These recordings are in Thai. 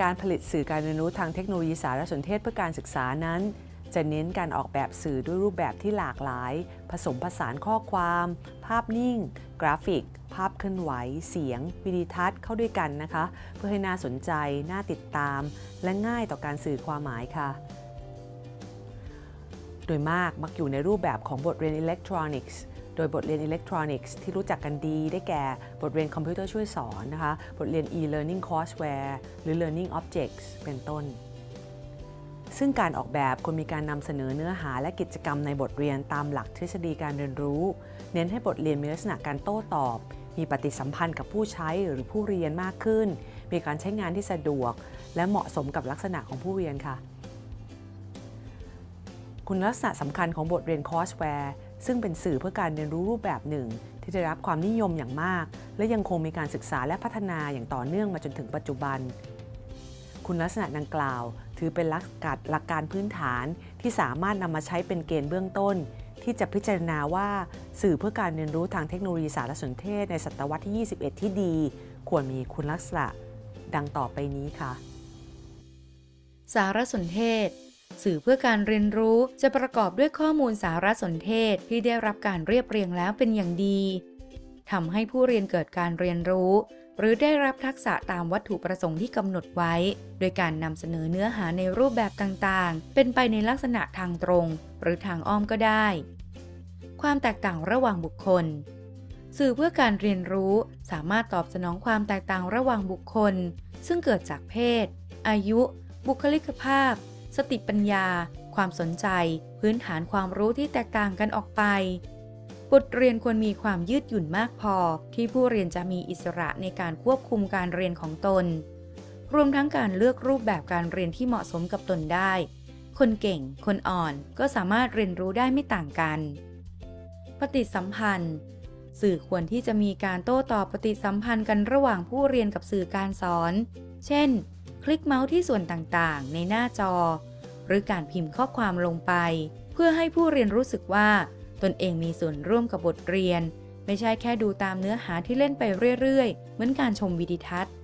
การผลิตสื่อการเรียนรู้ทางเทคโนโลยีสารสนเทศเพื่อการศึกษานั้น จะเน้นการออกแบบสื่อด้วยรูปแบบที่หลากหลาย ผสมผสานข้อความ ภาพนิ่ง กราฟิก ภาพเคลื่อนไหว เสียง วิดีทัศน์เข้าด้วยกันนะคะ เพื่อให้น่าสนใจ น่าติดตาม และง่ายต่อการสื่อความหมายค่ะ โดยมากมักอยู่ในรูปแบบของบทเรียนอิเล็กทรอนิกส์ โดยบทเรียนอิเล็กทรอนิกส์ที่รู้จักกันดีได้แก่บทเรียนคอมพิวเตอร์ช่วยสอนนะคะบทเรียน e-learning courseware หรือ learning objects เป็นต้น ซึ่งการออกแบบควรมีการนำเสนอเนื้อหาและกิจกรรมในบทเรียนตามหลักทฤษฎีการเรียนรู้ เน้นให้บทเรียนมีลักษณะการโต้ตอบ มีปฏิสัมพันธ์กับผู้ใช้หรือผู้เรียนมากขึ้น มีการใช้งานที่สะดวก และเหมาะสมกับลักษณะของผู้เรียนค่ะคุณลักษณะสำคัญของบทเรียน courseware ซึ่งเป็นสื่อเพื่อการเรียนรู้รูปแบบหนึ่ง ที่ได้รับความนิยมอย่างมาก และยังคงมีการศึกษาและพัฒนาอย่างต่อเนื่องมาจนถึงปัจจุบัน คุณลักษณะดังกล่าว ถือเป็นหลักการหลักการพื้นฐานที่สามารถนำมาใช้เป็นเกณฑ์เบื้องต้น ที่จะพิจารณาว่าสื่อเพื่อการเรียนรู้ทางเทคโนโลยีสารสนเทศในศตวรรษที่ 21 ที่ดี ควรมีคุณลักษณะดังต่อไปนี้ค่ะ สารสนเทศ สื่อเพื่อการเรียนรู้จะประกอบด้วยข้อมูลสารสนเทศที่ได้รับการเรียบเรียงแล้วเป็นอย่างดีทำให้ผู้เรียนเกิดการเรียนรู้ หรือได้รับทักษะตามวัตถุประสงค์ที่กำหนดไว้ โดยการนำเสนอเนื้อหาในรูปแบบต่างๆ เป็นไปในลักษณะทางตรง หรือทางอ้อมก็ได้ ความแตกต่างระหว่างบุคคล สื่อเพื่อการเรียนรู้สามารถตอบสนองความแตกต่างระหว่างบุคคล ซึ่งเกิดจากเพศ อายุ บุคลิกภาพ สติปัญญา ความสนใจ พื้นฐานความรู้ที่แตกต่างกันออกไป บทเรียนควรมีความยืดหยุ่นมากพอ ที่ผู้เรียนจะมีอิสระในการควบคุมการเรียนของตน รวมทั้งการเลือกรูปแบบการเรียนที่เหมาะสมกับตนได้ คนเก่ง คนอ่อนก็สามารถเรียนรู้ได้ไม่ต่างกัน ปฏิสัมพันธ์สื่อควรที่จะมีการโต้ตอบปฏิสัมพันธ์กันระหว่างผู้เรียนกับสื่อการสอน เช่น คลิกเมาส์ที่ส่วนต่างๆ ในหน้าจอ หรือการพิมพ์ข้อความลงไป เพื่อให้ผู้เรียนรู้สึกว่า ตนเองมีส่วนร่วมกับบทเรียน ไม่ใช่แค่ดูตามเนื้อหาที่เล่นไปเรื่อยๆ เหมือนการชมวิดีทัศน์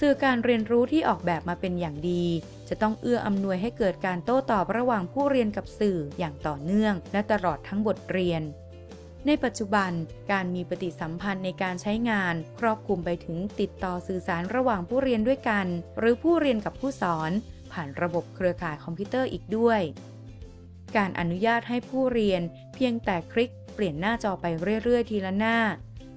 สื่อการเรียนรู้ที่ออกแบบมาเป็นอย่างดี จะต้องเอื้ออำนวยให้เกิดการโต้ตอบระหว่างผู้เรียนกับสื่ออย่างต่อเนื่อง และตลอดทั้งบทเรียน ในปัจจุบันการมีปฏิสัมพันธ์ในการใช้งาน ครอบคลุมไปถึงติดต่อสื่อสารระหว่างผู้เรียนด้วยกัน หรือผู้เรียนกับผู้สอน ผ่านระบบเครือข่ายคอมพิวเตอร์อีกด้วย การอนุญาตให้ผู้เรียน เพียงแต่คลิกเปลี่ยนหน้าจอไปเรื่อย ๆ ทีละหน้า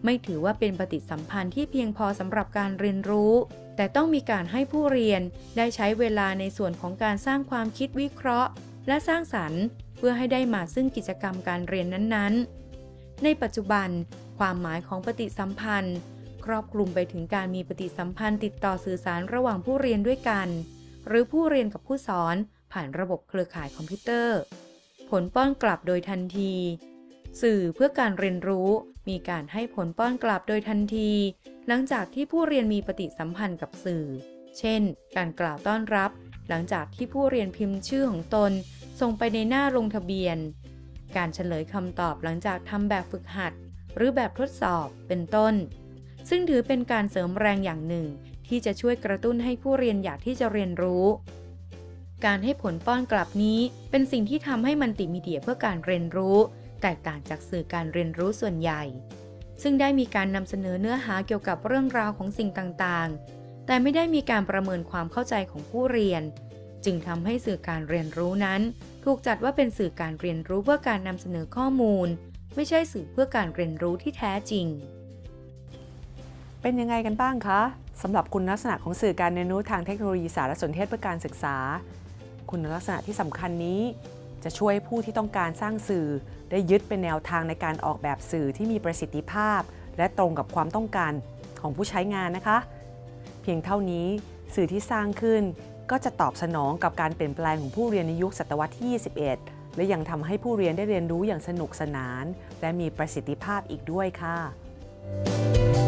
ไม่ถือว่าเป็นปฏิสัมพันธ์ที่เพียงพอสำหรับการเรียนรู้ แต่ต้องมีการให้ผู้เรียนได้ใช้เวลาในส่วนของการสร้างความคิดวิเคราะห์ และสร้างสรรค์ เพื่อให้ได้มาซึ่งกิจกรรมการเรียนนั้นๆ ในปัจจุบัน ความหมายของปฏิสัมพันธ์ ครอบคลุมไปถึงการมีปฏิสัมพันธ์ติดต่อสื่อสารระหว่างผู้เรียนด้วยกัน หรือผู้เรียนกับผู้สอนผ่านระบบเครือข่ายคอมพิวเตอร์ ผลป้อนกลับโดยทันที สื่อเพื่อการเรียนรู้มีการให้ผลป้อนกลับโดยทันที หลังจากที่ผู้เรียนมีปฏิสัมพันธ์กับสื่อ เช่น การกล่าวต้อนรับ หลังจากที่ผู้เรียนพิมพ์ชื่อของตน ส่งไปในหน้าลงทะเบียน การเฉลยคำตอบหลังจากทำแบบฝึกหัด หรือแบบทดสอบเป็นต้น ซึ่งถือเป็นการเสริมแรงอย่างหนึ่ง ที่จะช่วยกระตุ้นให้ผู้เรียนอยากที่จะเรียนรู้ การให้ผลป้อนกลับนี้เป็นสิ่งที่ทำให้มันติมีเดียเพื่อการเรียนรู้ แตกต่างจากสื่อการเรียนรู้ส่วนใหญ่ ซึ่งได้มีการนำเสนอเนื้อหาเกี่ยวกับเรื่องราวของสิ่งต่างๆ แต่ไม่ได้มีการประเมินความเข้าใจของผู้เรียน จึงทำให้สื่อการเรียนรู้นั้น ถูกจัดว่าเป็นสื่อการเรียนรู้เพื่อการนำเสนอข้อมูล ไม่ใช่สื่อเพื่อการเรียนรู้ที่แท้จริง เป็นยังไงกันบ้างคะสำหรับคุณลักษณะของสื่อการเรียนรู้ทางเทคโนโลยีสารสนเทศเพื่อการศึกษา คุณลักษณะที่สำคัญนี้ จะช่วยผู้ที่ต้องการสร้างสื่อ ได้ยึดเป็นแนวทางในการออกแบบสื่อที่มีประสิทธิภาพ และตรงกับความต้องการของผู้ใช้งานนะคะ เพียงเท่านี้สื่อที่สร้างขึ้น ก็จะตอบสนองกับการเปลี่ยนแปลงของผู้เรียนในยุคศตวรรษที่ 21 และยังทำให้ผู้เรียนได้เรียนรู้อย่างสนุกสนาน และมีประสิทธิภาพอีกด้วยค่ะ